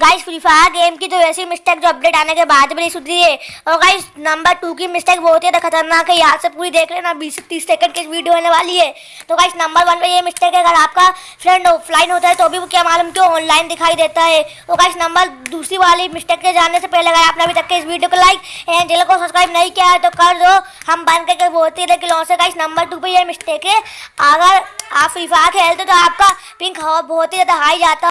Guys free fire game की तो ऐसी मिस्टेक जो अपडेट आने के बाद भी सुधरी है। और गाइस नंबर टू की मिस्टेक बहुत ही ज़्यादा खतरनाक है। यहाँ से पूरी देख लेना, बीस से तीस सेकंड की वीडियो होने वाली है। तो गाइस नंबर वन पे ये मिस्टेक है। अगर आपका फ्रेंड ऑफलाइन होता है तो भी वो क्या मालूम क्यों ऑनलाइन दिखाई देता है। और गाइस नंबर दूसरी वाली मिस्टेक के जानने से पहले अगर आपने अभी तक के इस वीडियो को लाइक एंड चैनल को सब्सक्राइब नहीं किया है तो कर दो। हम बन करके बहुत ही लेकिन से गाइस नंबर टू पर ये मिस्टेक है। अगर आप फ्री फायर खेलते तो आपका पिंक बहुत ही ज़्यादा हाई जाता